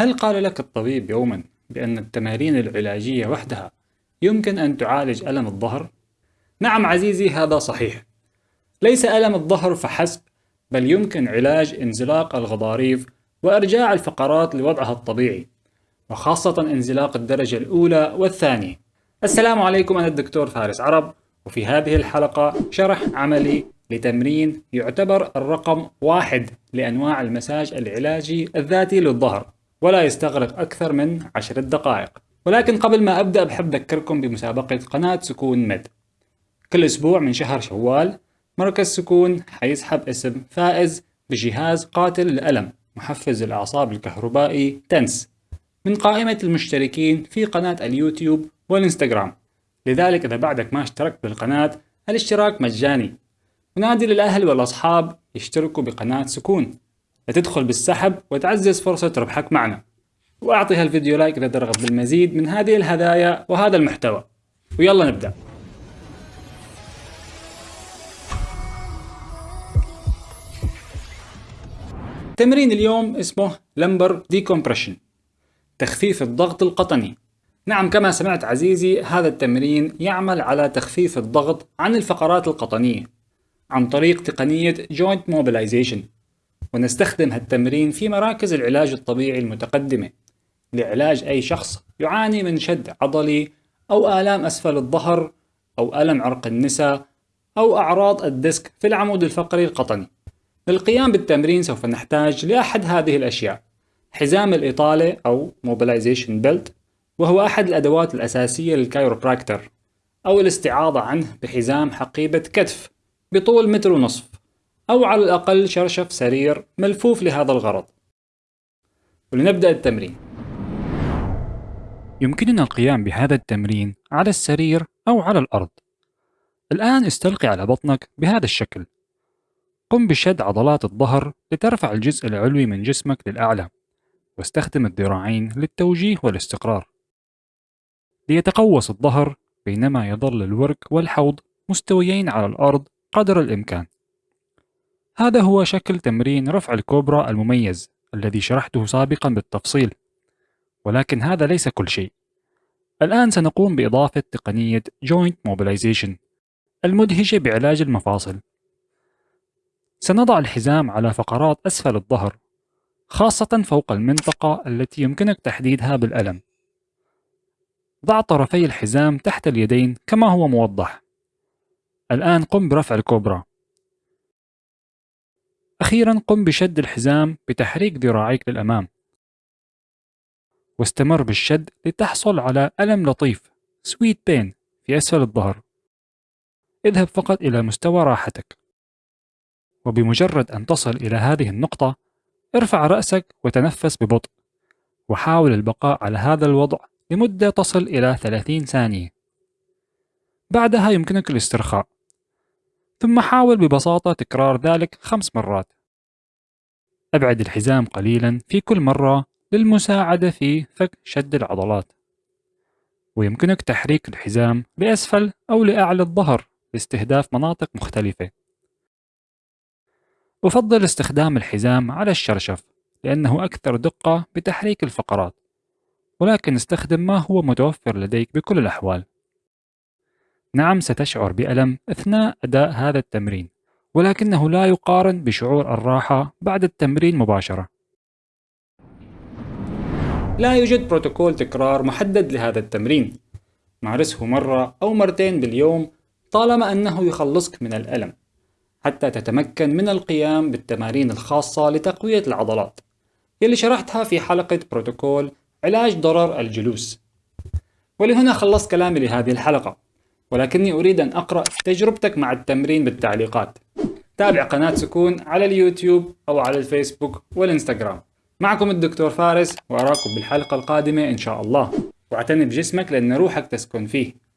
هل قال لك الطبيب يوما بأن التمارين العلاجية وحدها يمكن أن تعالج ألم الظهر؟ نعم عزيزي هذا صحيح. ليس ألم الظهر فحسب بل يمكن علاج انزلاق الغضاريف وإرجاع الفقرات لوضعها الطبيعي وخاصة انزلاق الدرجة الأولى والثانية. السلام عليكم أنا الدكتور فارس عرب وفي هذه الحلقة شرح عملي لتمرين يعتبر الرقم واحد لأنواع المساج العلاجي الذاتي للظهر. ولا يستغرق أكثر من عشر دقائق. ولكن قبل ما أبدأ بحب أذكركم بمسابقة قناة سكون مد كل أسبوع من شهر شوال مركز سكون حيسحب اسم فائز بجهاز قاتل للألم محفز الأعصاب الكهربائي تنس من قائمة المشتركين في قناة اليوتيوب والإنستغرام. لذلك إذا بعدك ما اشتركت بالقناة الاشتراك مجاني. ونادي للأهل والأصحاب يشتركوا بقناة سكون. لتدخل بالسحب وتعزز فرصة ربحك معنا. وأعطي هالفيديو لايك إذا ترغب بالمزيد من هذه الهدايا وهذا المحتوى. ويلا نبدأ. تمرين اليوم اسمه lumbar decompression تخفيف الضغط القطني. نعم كما سمعت عزيزي هذا التمرين يعمل على تخفيف الضغط عن الفقرات القطنية عن طريق تقنية Joint Mobilization. ونستخدم هالتمرين في مراكز العلاج الطبيعي المتقدمة لعلاج أي شخص يعاني من شد عضلي أو آلام أسفل الظهر أو ألم عرق النساء أو أعراض الديسك في العمود الفقري القطني. للقيام بالتمرين سوف نحتاج لأحد هذه الأشياء حزام الإطالة أو Mobilization Belt وهو أحد الأدوات الأساسية لل chiropractor أو الاستعاضة عنه بحزام حقيبة كتف بطول متر ونصف. أو على الأقل شرشف سرير ملفوف لهذا الغرض. ولنبدأ التمرين. يمكننا القيام بهذا التمرين على السرير أو على الأرض. الآن استلقي على بطنك بهذا الشكل. قم بشد عضلات الظهر لترفع الجزء العلوي من جسمك للأعلى واستخدم الذراعين للتوجيه والاستقرار. ليتقوس الظهر بينما يظل الورك والحوض مستويين على الأرض قدر الإمكان. هذا هو شكل تمرين رفع الكوبرا المميز الذي شرحته سابقا بالتفصيل. ولكن هذا ليس كل شيء. الآن سنقوم بإضافة تقنية Joint Mobilization المدهشة بعلاج المفاصل. سنضع الحزام على فقرات أسفل الظهر خاصة فوق المنطقة التي يمكنك تحديدها بالألم. ضع طرفي الحزام تحت اليدين كما هو موضح. الآن قم برفع الكوبرا. أخيرا قم بشد الحزام بتحريك ذراعيك للأمام. واستمر بالشد لتحصل على ألم لطيف سويت بين في أسفل الظهر. اذهب فقط إلى مستوى راحتك. وبمجرد أن تصل إلى هذه النقطة ارفع رأسك وتنفس ببطء. وحاول البقاء على هذا الوضع لمدة تصل إلى 30 ثانية. بعدها يمكنك الاسترخاء. ثم حاول ببساطة تكرار ذلك خمس مرات. أبعد الحزام قليلا في كل مرة للمساعدة في فك شد العضلات. ويمكنك تحريك الحزام لأسفل أو لأعلى الظهر لاستهداف مناطق مختلفة. أفضل استخدام الحزام على الشرشف لأنه أكثر دقة بتحريك الفقرات. ولكن استخدم ما هو متوفر لديك بكل الأحوال. نعم ستشعر بألم أثناء أداء هذا التمرين ولكنه لا يقارن بشعور الراحة بعد التمرين مباشرة. لا يوجد بروتوكول تكرار محدد لهذا التمرين. مارسه مرة أو مرتين باليوم طالما أنه يخلصك من الألم حتى تتمكن من القيام بالتمارين الخاصة لتقوية العضلات. يلي شرحتها في حلقة بروتوكول علاج ضرر الجلوس. ولهنا خلصت كلامي لهذه الحلقة. ولكني أريد أن أقرأ تجربتك مع التمرين بالتعليقات. تابع قناة سكون على اليوتيوب أو على الفيسبوك والإنستغرام. معكم الدكتور فارس وأراكم بالحلقة القادمة إن شاء الله. واعتني بجسمك لأن روحك تسكن فيه.